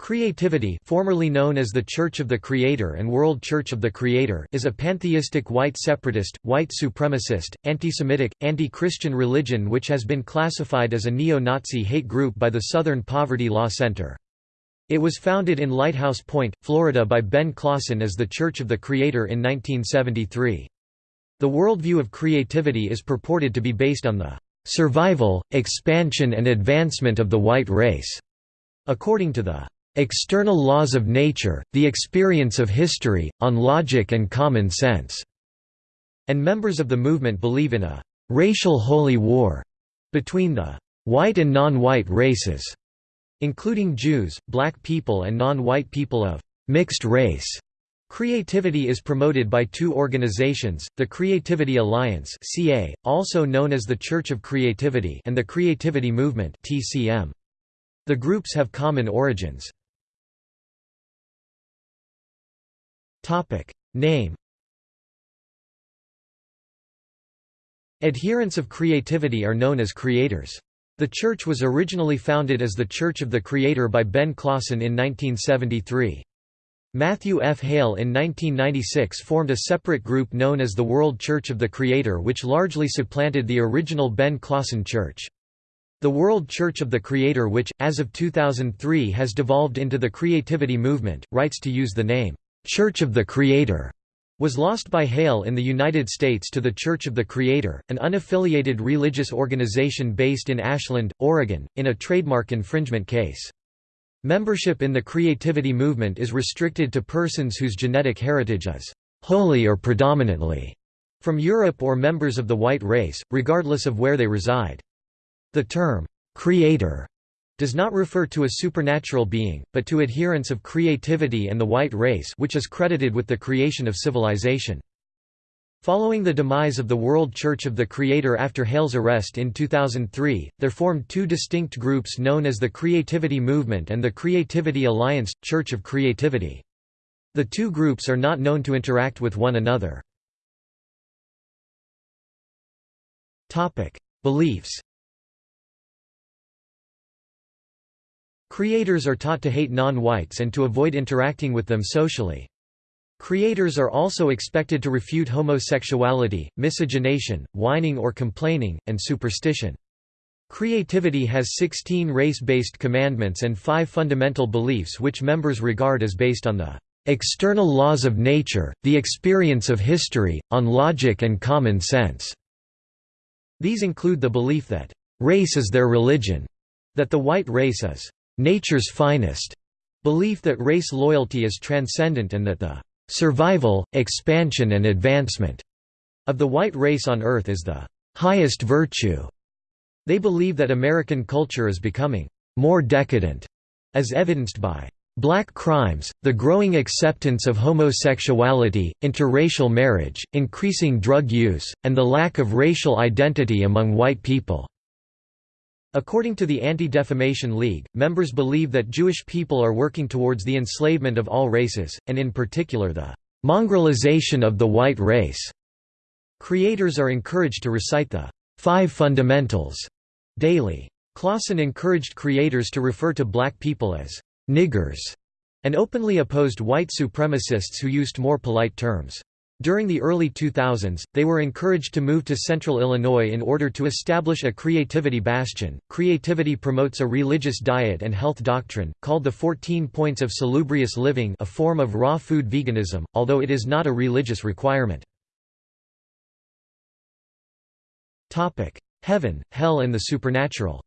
Creativity formerly known as the Church of the Creator and World Church of the Creator is a pantheistic white separatist, white supremacist, anti-Semitic, anti-Christian religion which has been classified as a neo-Nazi hate group by the Southern Poverty Law Center. It was founded in Lighthouse Point, Florida by Ben Klassen as the Church of the Creator in 1973. The worldview of creativity is purported to be based on the "...survival, expansion and advancement of the white race." According to the external laws of nature, the experience of history, on logic and common sense", and members of the movement believe in a «racial holy war» between the «white and non-white races», including Jews, black people and non-white people of «mixed race». Creativity is promoted by two organizations, the Creativity Alliance CA, also known as the Church of Creativity and the Creativity Movement TCM. The groups have common origins. Topic Name Adherents of creativity are known as creators. The church was originally founded as the Church of the Creator by Ben Klassen in 1973. Matthew F. Hale in 1996 formed a separate group known as the World Church of the Creator which largely supplanted the original Ben Klassen Church. The World Church of the Creator which, as of 2003 has devolved into the Creativity Movement, writes to use the name, Church of the Creator was lost by Hale in the United States to the Church of the Creator, an unaffiliated religious organization based in Ashland, Oregon, in a trademark infringement case. Membership in the creativity movement is restricted to persons whose genetic heritage is wholly or predominantly from Europe or members of the white race, regardless of where they reside. The term, creator does not refer to a supernatural being, but to adherents of creativity and the white race which is credited with the creation of civilization. Following the demise of the World Church of the Creator after Hale's arrest in 2003, there formed two distinct groups known as the Creativity Movement and the Creativity Alliance – Church of Creativity. The two groups are not known to interact with one another. Beliefs Creators are taught to hate non-whites and to avoid interacting with them socially. Creators are also expected to refute homosexuality, miscegenation, whining or complaining, and superstition. Creativity has 16 race-based commandments and five fundamental beliefs which members regard as based on the external laws of nature, the experience of history, on logic and common sense. These include the belief that race is their religion, that the white race is nature's finest, belief that race loyalty is transcendent and that the survival, expansion and advancement of the white race on Earth is the highest virtue. They believe that American culture is becoming more decadent, as evidenced by black crimes, the growing acceptance of homosexuality, interracial marriage, increasing drug use, and the lack of racial identity among white people. According to the Anti-Defamation League, members believe that Jewish people are working towards the enslavement of all races, and in particular the mongrelization of the white race. Creators are encouraged to recite the Five Fundamentals daily. Klassen encouraged creators to refer to black people as niggers, and openly opposed white supremacists who used more polite terms. During the early 2000s, they were encouraged to move to central Illinois in order to establish a creativity bastion. Creativity promotes a religious diet and health doctrine, called the 14 Points of Salubrious Living, a form of raw food veganism, although it is not a religious requirement. Heaven, hell and the supernatural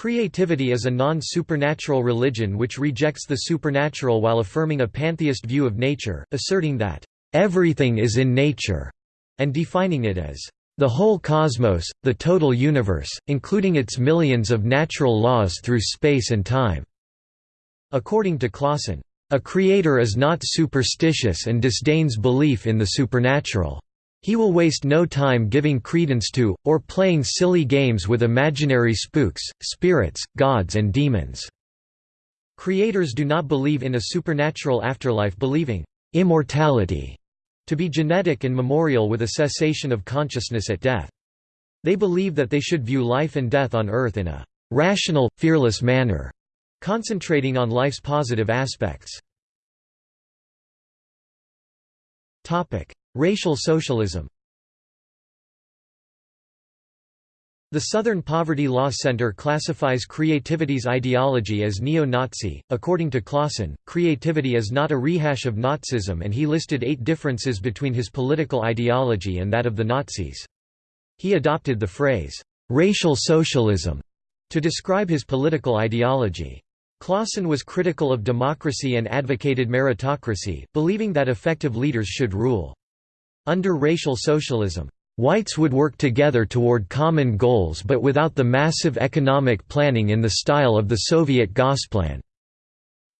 Creativity is a non-supernatural religion which rejects the supernatural while affirming a pantheist view of nature, asserting that, "...everything is in nature", and defining it as, "...the whole cosmos, the total universe, including its millions of natural laws through space and time." According to Klassen, "...a creator is not superstitious and disdains belief in the supernatural." He will waste no time giving credence to, or playing silly games with imaginary spooks, spirits, gods and demons." Creators do not believe in a supernatural afterlife believing «immortality» to be genetic and memorial with a cessation of consciousness at death. They believe that they should view life and death on earth in a rational, fearless manner, concentrating on life's positive aspects. Racial socialism The Southern Poverty Law Center classifies creativity's ideology as neo-Nazi. According to Klassen, creativity is not a rehash of Nazism and he listed eight differences between his political ideology and that of the Nazis. He adopted the phrase, racial socialism, to describe his political ideology. Klassen was critical of democracy and advocated meritocracy, believing that effective leaders should rule. Under racial socialism, Whites would work together toward common goals but without the massive economic planning in the style of the Soviet Gosplan.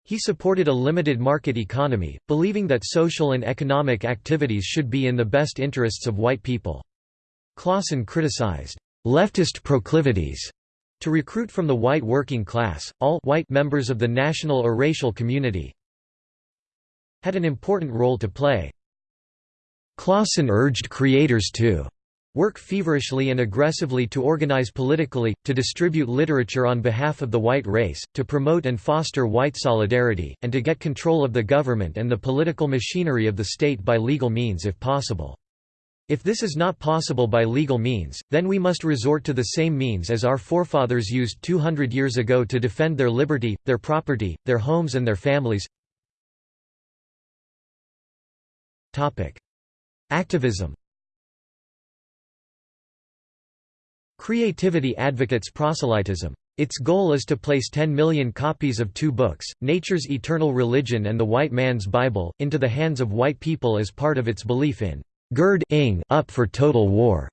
He supported a limited market economy, believing that social and economic activities should be in the best interests of white people. Klassen criticized leftist proclivities to recruit from the white working class, all white members of the national or racial community had an important role to play. Klassen urged creators to work feverishly and aggressively to organize politically, to distribute literature on behalf of the white race, to promote and foster white solidarity, and to get control of the government and the political machinery of the state by legal means if possible. If this is not possible by legal means, then we must resort to the same means as our forefathers used 200 years ago to defend their liberty, their property, their homes and their families. Activism Creativity advocates proselytism. Its goal is to place 10 million copies of two books, Nature's Eternal Religion and The White Man's Bible, into the hands of white people as part of its belief in gird up for total war.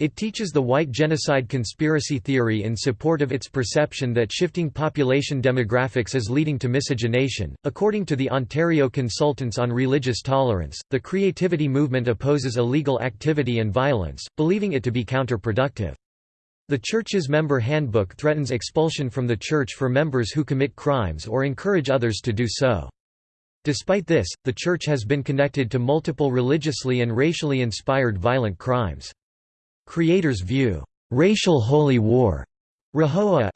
It teaches the white genocide conspiracy theory in support of its perception that shifting population demographics is leading to miscegenation. According to the Ontario Consultants on Religious Tolerance, the creativity movement opposes illegal activity and violence, believing it to be counterproductive. The Church's member handbook threatens expulsion from the Church for members who commit crimes or encourage others to do so. Despite this, the Church has been connected to multiple religiously and racially inspired violent crimes. Creators view racial holy war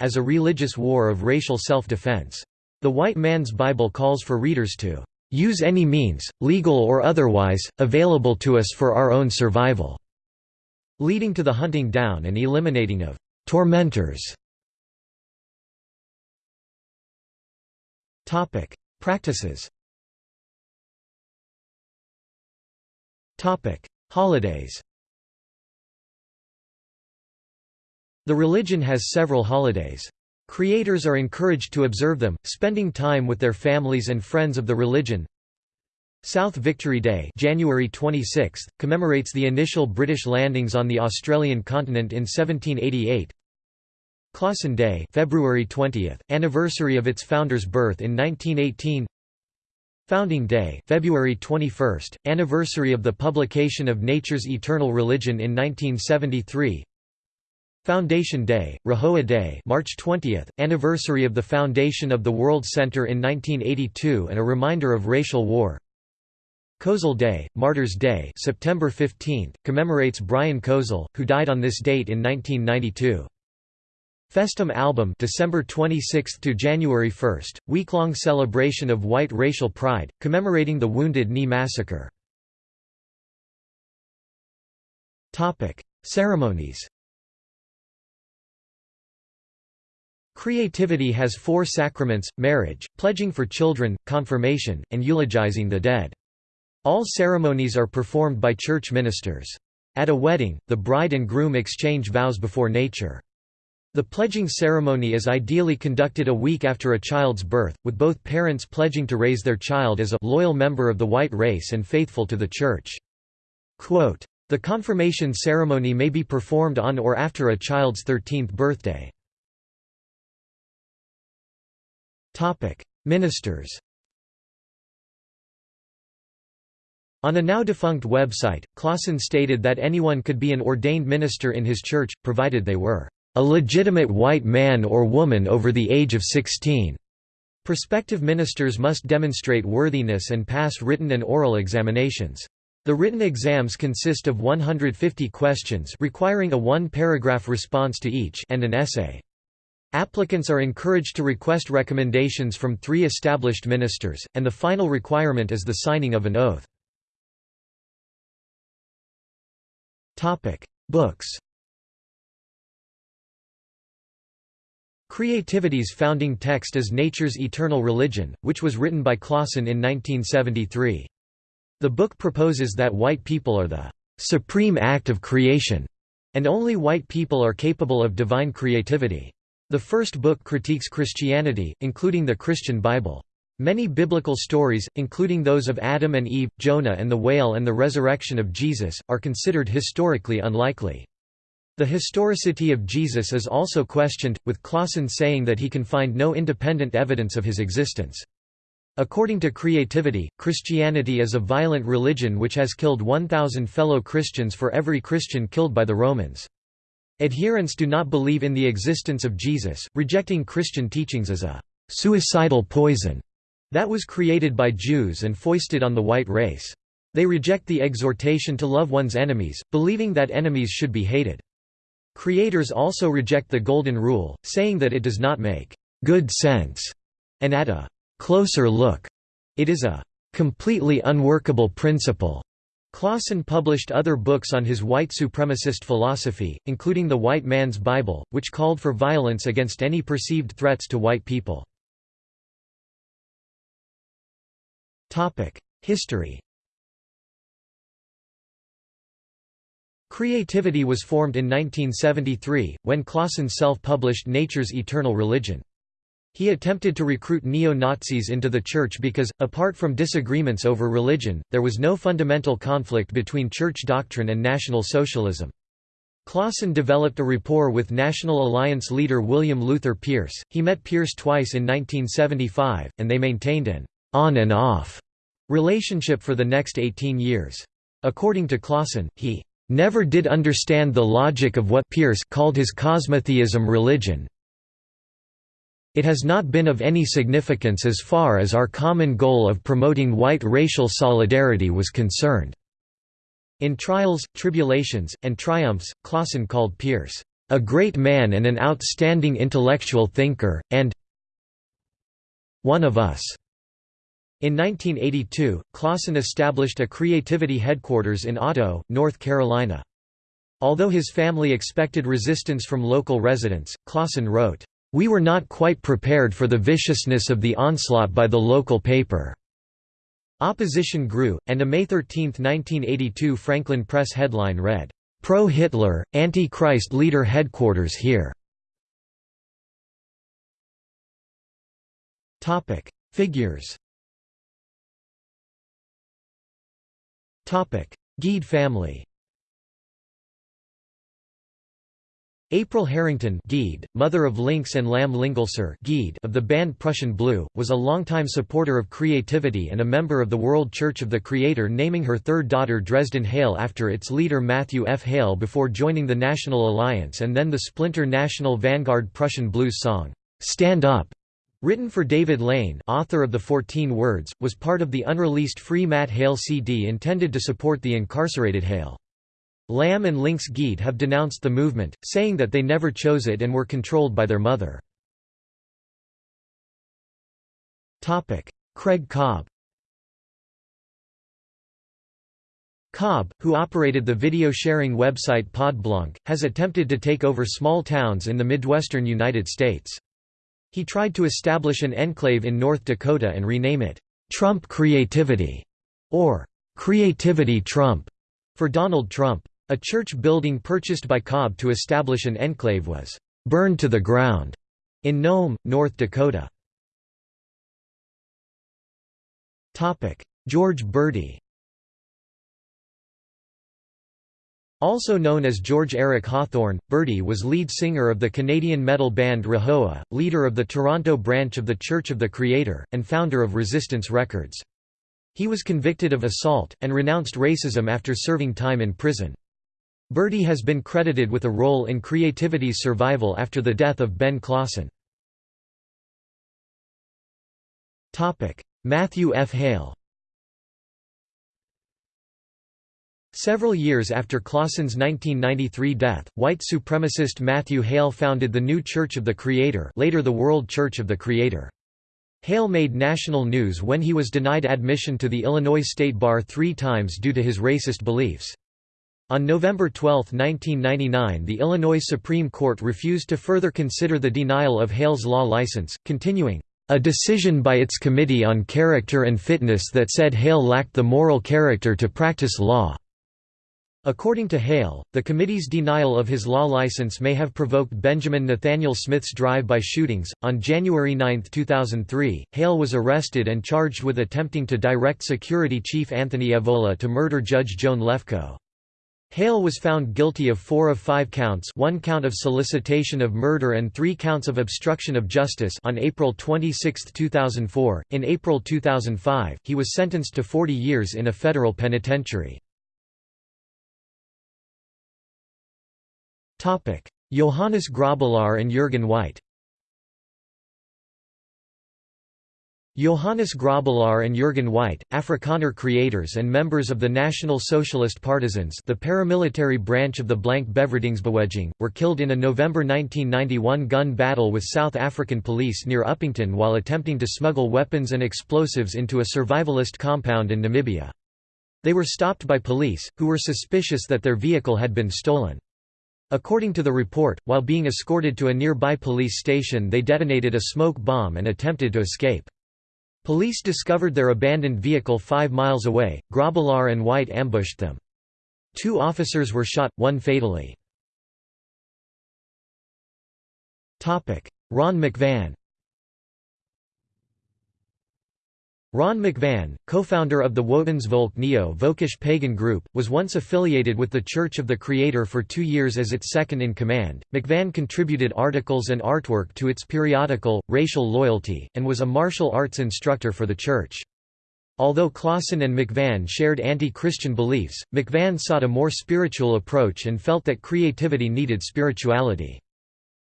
as a religious war of racial self-defense. The White Man's Bible calls for readers to use any means, legal or otherwise, available to us for our own survival, leading to the hunting down and eliminating of tormentors. Practices Holidays The religion has several holidays. Creators are encouraged to observe them, spending time with their families and friends of the religion. South Victory Day January 26, commemorates the initial British landings on the Australian continent in 1788. Klassen Day February 20, anniversary of its founder's birth in 1918 Founding Day February 21, anniversary of the publication of Nature's Eternal Religion in 1973 Foundation Day, Rahowa Day March 20, anniversary of the foundation of the World Center in 1982 and a reminder of racial war. Kozel Day, Martyrs Day September 15, commemorates Brian Kozel, who died on this date in 1992. Festum Album December 26 to January 1, week-long celebration of white racial pride, commemorating the Wounded Knee Massacre. Ceremonies Creativity has four sacraments, marriage, pledging for children, confirmation, and eulogizing the dead. All ceremonies are performed by church ministers. At a wedding, the bride and groom exchange vows before nature. The pledging ceremony is ideally conducted a week after a child's birth, with both parents pledging to raise their child as a loyal member of the white race and faithful to the church. Quote, the confirmation ceremony may be performed on or after a child's 13th birthday. Ministers On a now-defunct website, Klassen stated that anyone could be an ordained minister in his church, provided they were a legitimate white man or woman over the age of 16. Prospective ministers must demonstrate worthiness and pass written and oral examinations. The written exams consist of 150 questions requiring a one-paragraph response to each and an essay. Applicants are encouraged to request recommendations from three established ministers, and the final requirement is the signing of an oath. Books Creativity's founding text is Nature's Eternal Religion, which was written by Klassen in 1973. The book proposes that white people are the supreme act of creation, and only white people are capable of divine creativity. The first book critiques Christianity, including the Christian Bible. Many biblical stories, including those of Adam and Eve, Jonah and the whale and the resurrection of Jesus, are considered historically unlikely. The historicity of Jesus is also questioned, with Klassen saying that he can find no independent evidence of his existence. According to Creativity, Christianity is a violent religion which has killed 1,000 fellow Christians for every Christian killed by the Romans. Adherents do not believe in the existence of Jesus, rejecting Christian teachings as a «suicidal poison» that was created by Jews and foisted on the white race. They reject the exhortation to love one's enemies, believing that enemies should be hated. Creators also reject the Golden Rule, saying that it does not make good sense, and at a closer look, it is a completely unworkable principle. Klassen published other books on his white supremacist philosophy, including The White Man's Bible, which called for violence against any perceived threats to white people. History Creativity was formed in 1973, when Klassen self-published Nature's Eternal Religion. He attempted to recruit neo-Nazis into the church because, apart from disagreements over religion, there was no fundamental conflict between church doctrine and National Socialism. Klassen developed a rapport with National Alliance leader William Luther Pierce. He met Pierce twice in 1975, and they maintained an on and off relationship for the next 18 years. According to Klassen, he never did understand the logic of what Pierce called his cosmotheism religion. It has not been of any significance as far as our common goal of promoting white racial solidarity was concerned. In Trials, Tribulations, and Triumphs, Klassen called Pierce, "...a great man and an outstanding intellectual thinker, and one of us." In 1982, Klassen established a creativity headquarters in Otto, North Carolina. Although his family expected resistance from local residents, Klassen wrote, "...we were not quite prepared for the viciousness of the onslaught by the local paper." Opposition grew, and a May 13, 1982 Franklin Press headline read, "'Pro-Hitler, Anti-Christ Leader Headquarters Here' Figures. Gaede family April Harrington Gaede, mother of Lynx and Lamb Lingelser Gaede of the band Prussian Blue, was a longtime supporter of creativity and a member of the World Church of the Creator naming her third daughter Dresden Hale after its leader Matthew F. Hale before joining the National Alliance and then the splinter National Vanguard Prussian Blues song, "'Stand Up' Written for David Lane author of The Fourteen Words, was part of the unreleased Free Matt Hale CD intended to support the incarcerated Hale. Lamb and Lynx Gaede have denounced the movement, saying that they never chose it and were controlled by their mother. Craig Cobb Cobb, who operated the video-sharing website Podblanc, has attempted to take over small towns in the Midwestern United States. He tried to establish an enclave in North Dakota and rename it, "'Trump Creativity' or "'Creativity Trump' for Donald Trump. A church building purchased by Cobb to establish an enclave was "'burned to the ground' in Nome, North Dakota. George Burdi Also known as George Eric Hawthorne, Burdi was lead singer of the Canadian metal band Rahowa, leader of the Toronto branch of the Church of the Creator, and founder of Resistance Records. He was convicted of assault, and renounced racism after serving time in prison. Burdi has been credited with a role in creativity's survival after the death of Ben Klassen. Matthew F. Hale Several years after Klassen's 1993 death, white supremacist Matthew Hale founded the New Church of the Creator later the World Church of the Creator. Hale made national news when he was denied admission to the Illinois State Bar three times due to his racist beliefs. On November 12, 1999 the Illinois Supreme Court refused to further consider the denial of Hale's law license, continuing, "...a decision by its Committee on Character and Fitness that said Hale lacked the moral character to practice law." According to Hale, the committee's denial of his law license may have provoked Benjamin Nathaniel Smith's drive-by shootings. On January 9, 2003, Hale was arrested and charged with attempting to direct Security Chief Anthony Evola to murder Judge Joan Lefkow. Hale was found guilty of four of five counts one count of solicitation of murder and three counts of obstruction of justice on April 26, 2004. In April 2005, he was sentenced to 40 years in a federal penitentiary. Johannes Grabelaar and Jürgen White Johannes Grabelaar and Jürgen White, Afrikaner creators and members of the National Socialist Partisans the paramilitary branch of the Blank Bevrydingsbeweging, were killed in a November 1991 gun battle with South African police near Upington while attempting to smuggle weapons and explosives into a survivalist compound in Namibia. They were stopped by police, who were suspicious that their vehicle had been stolen. According to the report, while being escorted to a nearby police station they detonated a smoke bomb and attempted to escape. Police discovered their abandoned vehicle five miles away, Grabelaar and White ambushed them. Two officers were shot, one fatally. Ron McVan Ron McVan, co-founder of the Wotansvolk Neo-Völkisch pagan group, was once affiliated with the Church of the Creator for two years as its second-in-command. McVan contributed articles and artwork to its periodical, Racial Loyalty, and was a martial arts instructor for the church. Although Klassen and McVan shared anti-Christian beliefs, McVan sought a more spiritual approach and felt that creativity needed spirituality.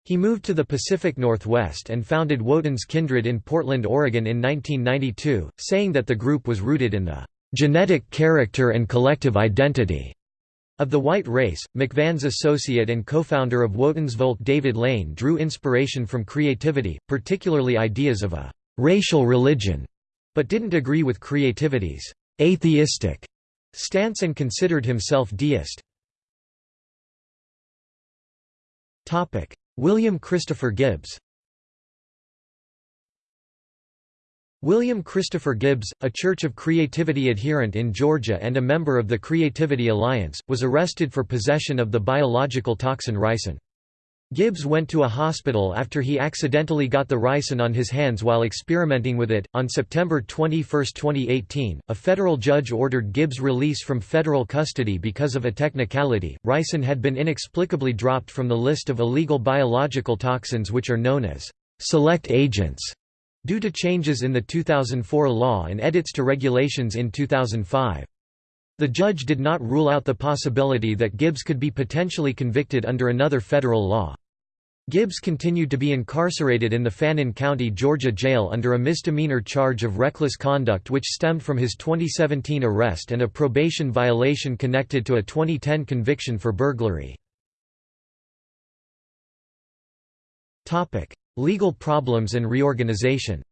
He moved to the Pacific Northwest and founded Wotan's Kindred in Portland, Oregon in 1992, saying that the group was rooted in the genetic character and collective identity of the white race. McVan's associate and co-founder of Wotansvolk David Lane drew inspiration from creativity, particularly ideas of a racial religion, but didn't agree with creativity's atheistic stance and considered himself deist. William Christopher Gibbs William Christopher Gibbs, a Church of Creativity adherent in Georgia and a member of the Creativity Alliance, was arrested for possession of the biological toxin ricin. Gibbs went to a hospital after he accidentally got the ricin on his hands while experimenting with it. On September 21, 2018, a federal judge ordered Gibbs' release from federal custody because of a technicality. Ricin had been inexplicably dropped from the list of illegal biological toxins which are known as select agents due to changes in the 2004 law and edits to regulations in 2005. The judge did not rule out the possibility that Gibbs could be potentially convicted under another federal law. Gibbs continued to be incarcerated in the Fannin County, Georgia jail under a misdemeanor charge of reckless conduct which stemmed from his 2017 arrest and a probation violation connected to a 2010 conviction for burglary. Legal problems and reorganization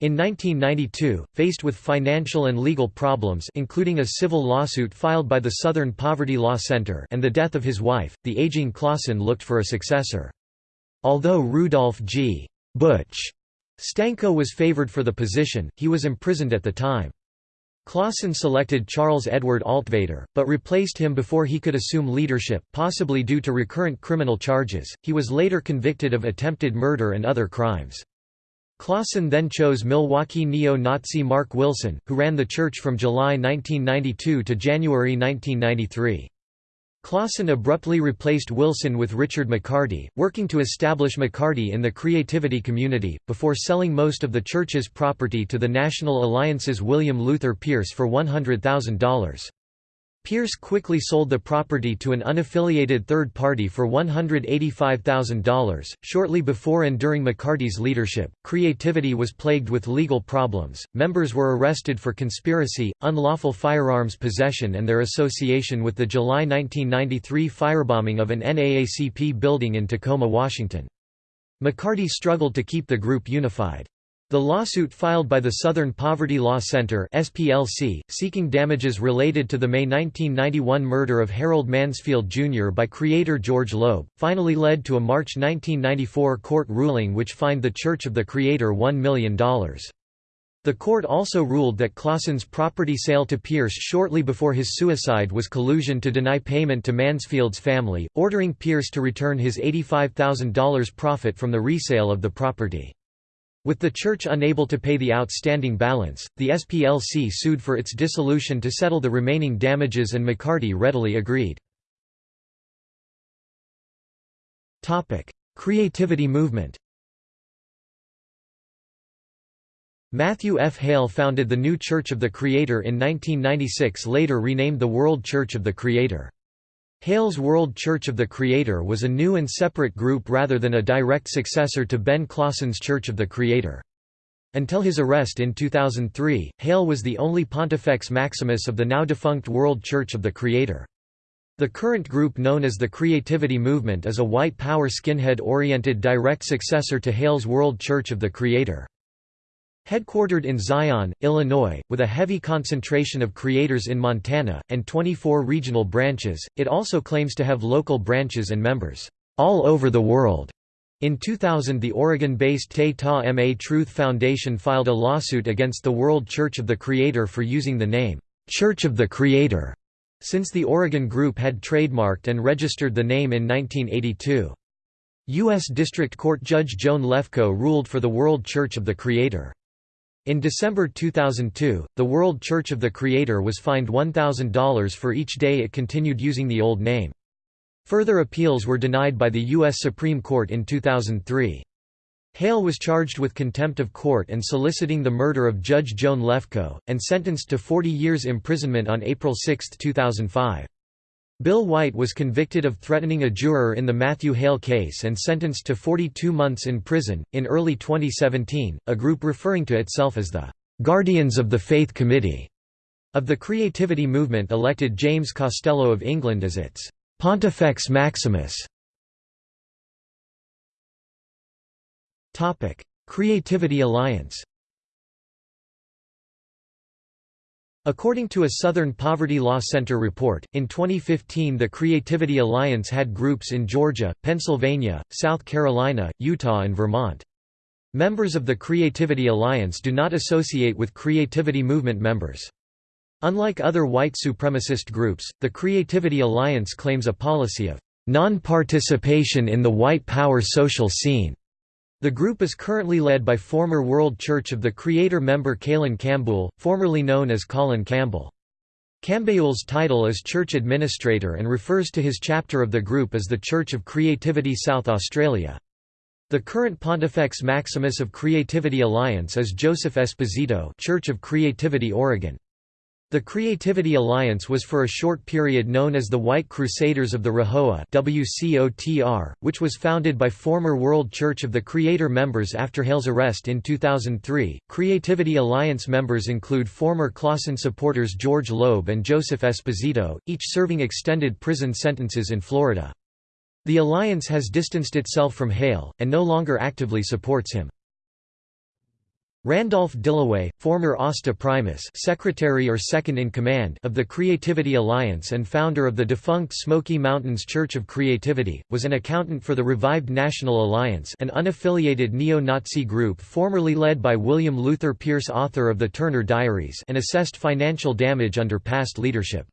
In 1992, faced with financial and legal problems including a civil lawsuit filed by the Southern Poverty Law Center and the death of his wife, the aging Klassen looked for a successor. Although Rudolph G. Butch Stanko was favored for the position, he was imprisoned at the time. Klassen selected Charles Edward Altvater, but replaced him before he could assume leadership, possibly due to recurrent criminal charges. He was later convicted of attempted murder and other crimes. Klassen then chose Milwaukee neo-Nazi Mark Wilson, who ran the church from July 1992 to January 1993. Klassen abruptly replaced Wilson with Richard McCarty, working to establish McCarty in the creativity community, before selling most of the church's property to the National Alliance's William Luther Pierce for $100,000. Pierce quickly sold the property to an unaffiliated third party for $185,000. Shortly before and during McCarty's leadership, Creativity was plagued with legal problems. Members were arrested for conspiracy, unlawful firearms possession, and their association with the July 1993 firebombing of an NAACP building in Tacoma, Washington. McCarty struggled to keep the group unified. The lawsuit filed by the Southern Poverty Law Center SPLC, seeking damages related to the May 1991 murder of Harold Mansfield Jr. by creator George Loeb, finally led to a March 1994 court ruling which fined the Church of the Creator $1 million. The court also ruled that Klassen's property sale to Pierce shortly before his suicide was collusion to deny payment to Mansfield's family, ordering Pierce to return his $85,000 profit from the resale of the property. With the church unable to pay the outstanding balance, the SPLC sued for its dissolution to settle the remaining damages and McCarty readily agreed. Creativity movement Matthew F. Hale founded the New Church of the Creator in 1996 later renamed the World Church of the Creator. Hale's World Church of the Creator was a new and separate group rather than a direct successor to Ben Klassen's Church of the Creator. Until his arrest in 2003, Hale was the only Pontifex Maximus of the now-defunct World Church of the Creator. The current group known as the Creativity Movement is a white power skinhead-oriented direct successor to Hale's World Church of the Creator. Headquartered in Zion, Illinois, with a heavy concentration of creators in Montana, and 24 regional branches, it also claims to have local branches and members all over the world. In 2000 the Oregon-based Te Ta Ma Truth Foundation filed a lawsuit against the World Church of the Creator for using the name, "'Church of the Creator' since the Oregon group had trademarked and registered the name in 1982. U.S. District Court Judge Joan Lefkow ruled for the World Church of the Creator. In December 2002, the World Church of the Creator was fined $1,000 for each day it continued using the old name. Further appeals were denied by the U.S. Supreme Court in 2003. Hale was charged with contempt of court and soliciting the murder of Judge Joan Lefkow, and sentenced to 40 years imprisonment on April 6, 2005. Bill White was convicted of threatening a juror in the Matthew Hale case and sentenced to 42 months in prison. In early 2017, a group referring to itself as the Guardians of the Faith Committee of the Creativity Movement elected James Costello of England as its Pontifex Maximus. Topic: Creativity Alliance According to a Southern Poverty Law Center report, in 2015 the Creativity Alliance had groups in Georgia, Pennsylvania, South Carolina, Utah and Vermont. Members of the Creativity Alliance do not associate with Creativity Movement members. Unlike other white supremacist groups, the Creativity Alliance claims a policy of non-participation in the white power social scene. The group is currently led by former World Church of the Creator member Cailen Campbell, formerly known as Colin Campbell. Campbell's title is Church Administrator and refers to his chapter of the group as the Church of Creativity South Australia. The current Pontifex Maximus of Creativity Alliance is Joseph Esposito Church of Creativity Oregon. The Creativity Alliance was for a short period known as the White Crusaders of the WCOTR, which was founded by former World Church of the Creator members after Hale's arrest in 2003. Creativity Alliance members include former Klassen supporters George Loeb and Joseph Esposito, each serving extended prison sentences in Florida. The alliance has distanced itself from Hale, and no longer actively supports him. Randolph Dillaway, former Hasta Primus secretary or second-in-command of the Creativity Alliance and founder of the defunct Smoky Mountains Church of Creativity, was an accountant for the revived National Alliance an unaffiliated neo-Nazi group formerly led by William Luther Pierce author of the Turner Diaries and assessed financial damage under past leadership.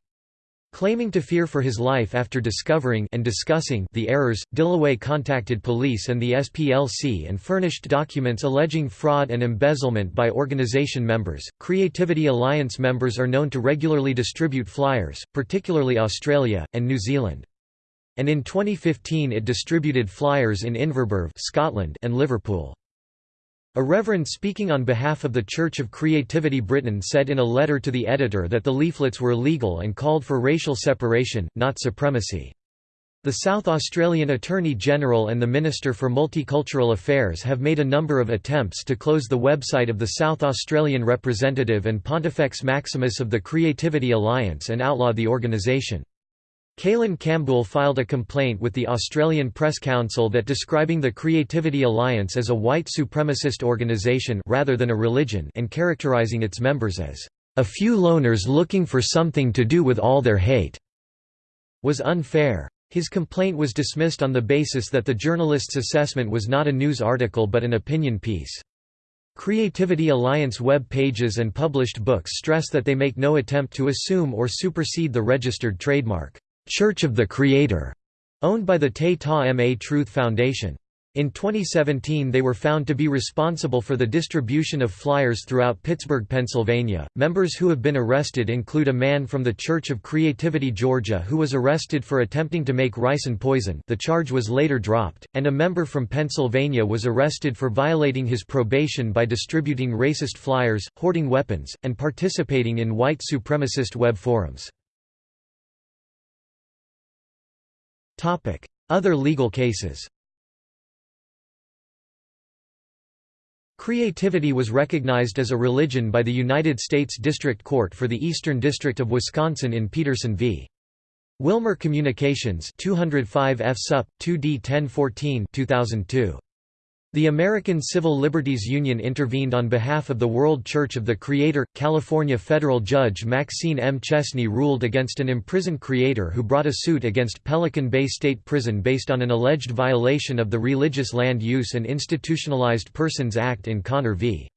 Claiming to fear for his life after discovering and discussing the errors, Dillaway contacted police and the SPLC and furnished documents alleging fraud and embezzlement by organization members. Creativity Alliance members are known to regularly distribute flyers, particularly Australia and New Zealand. And in 2015 it distributed flyers in Inverbervie, Scotland and Liverpool. A reverend speaking on behalf of the Church of Creativity Britain said in a letter to the editor that the leaflets were legal and called for racial separation, not supremacy. The South Australian Attorney-General and the Minister for Multicultural Affairs have made a number of attempts to close the website of the South Australian representative and Pontifex Maximus of the Creativity Alliance and outlaw the organisation. Cailen Campbell filed a complaint with the Australian Press Council that describing the Creativity Alliance as a white supremacist organisation rather than a religion and characterising its members as a few loners looking for something to do with all their hate was unfair. His complaint was dismissed on the basis that the journalist's assessment was not a news article but an opinion piece. Creativity Alliance web pages and published books stress that they make no attempt to assume or supersede the registered trademark. Church of the Creator, owned by the Te Ta Ma Truth Foundation. In 2017 they were found to be responsible for the distribution of flyers throughout Pittsburgh, Pennsylvania. Members who have been arrested include a man from the Church of Creativity Georgia who was arrested for attempting to make ricin poison the charge was later dropped, and a member from Pennsylvania was arrested for violating his probation by distributing racist flyers, hoarding weapons, and participating in white supremacist web forums. Other legal cases Creativity was recognized as a religion by the United States District Court for the Eastern District of Wisconsin in Peterson v. Wilmur Communications 205 F Sup. 2D 1014 2002. The American Civil Liberties Union intervened on behalf of the World Church of the Creator. California federal judge Maxine M. Chesney ruled against an imprisoned creator who brought a suit against Pelican Bay State Prison based on an alleged violation of the Religious Land Use and Institutionalized Persons Act in Connor v.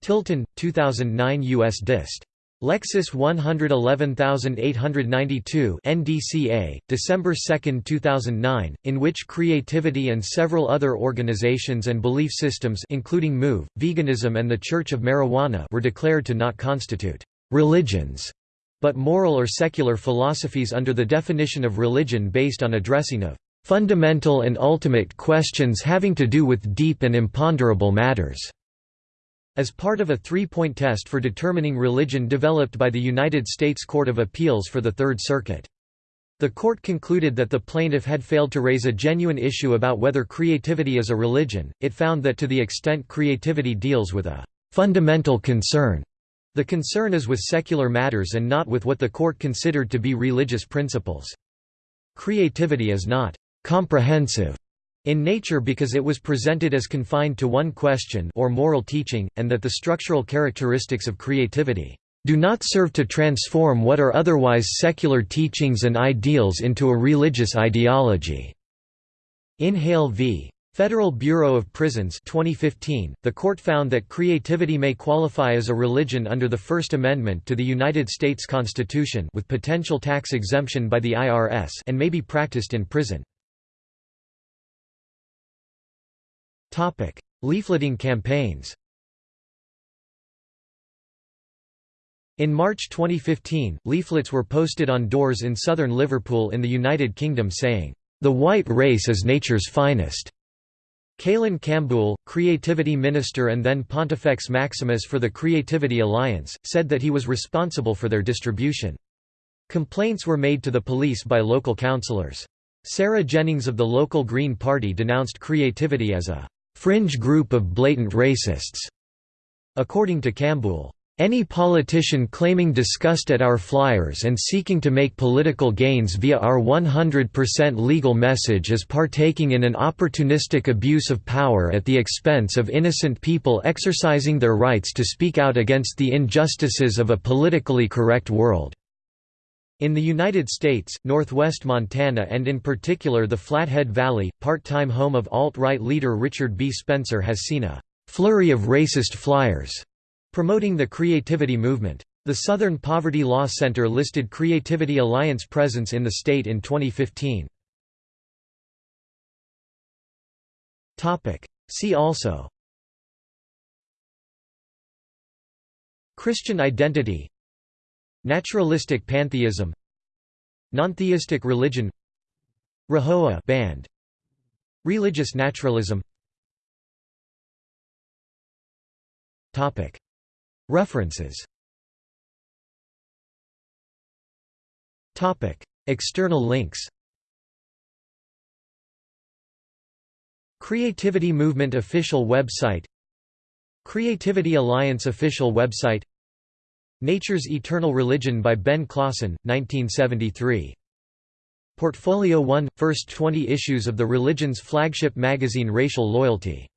Tilton, 2009 U.S. Dist. LEXIS 111892 NDCA, December 2, 2009, in which creativity and several other organizations and belief systems including MOVE, veganism and the Church of Marijuana were declared to not constitute religions, but moral or secular philosophies under the definition of religion based on addressing of fundamental and ultimate questions having to do with deep and imponderable matters. As part of a three-point test for determining religion developed by the United States Court of Appeals for the Third Circuit. The court concluded that the plaintiff had failed to raise a genuine issue about whether creativity is a religion. It found that to the extent creativity deals with a fundamental concern, the concern is with secular matters and not with what the court considered to be religious principles. Creativity is not comprehensive in nature because it was presented as confined to one question or moral teaching, and that the structural characteristics of creativity do not serve to transform what are otherwise secular teachings and ideals into a religious ideology." In Hale v. Federal Bureau of Prisons 2015, the court found that creativity may qualify as a religion under the First Amendment to the United States Constitution with potential tax exemption by the IRS and may be practiced in prison. Topic: Leafleting campaigns. In March 2015, leaflets were posted on doors in southern Liverpool in the United Kingdom saying, "The white race is nature's finest." Cailen Campbell, Creativity Minister and then Pontifex Maximus for the Creativity Alliance, said that he was responsible for their distribution. Complaints were made to the police by local councillors. Sarah Jennings of the local Green Party denounced creativity as a fringe group of blatant racists. According to Campbell, any politician claiming disgust at our flyers and seeking to make political gains via our 100% legal message is partaking in an opportunistic abuse of power at the expense of innocent people exercising their rights to speak out against the injustices of a politically correct world. In the United States, northwest Montana and in particular the Flathead Valley, part-time home of alt-right leader Richard B. Spencer has seen a «flurry of racist flyers» promoting the creativity movement. The Southern Poverty Law Center listed Creativity Alliance presence in the state in 2015. See also Christian identity Naturalistic pantheism. Nontheistic religion. Rahowa band. Religious naturalism. Topic. References. Topic. External links. Creativity Movement official website. Creativity Alliance official website Nature's Eternal Religion by Ben Klassen, 1973. Portfolio 1 – First 20 issues of the religion's flagship magazine Racial Loyalty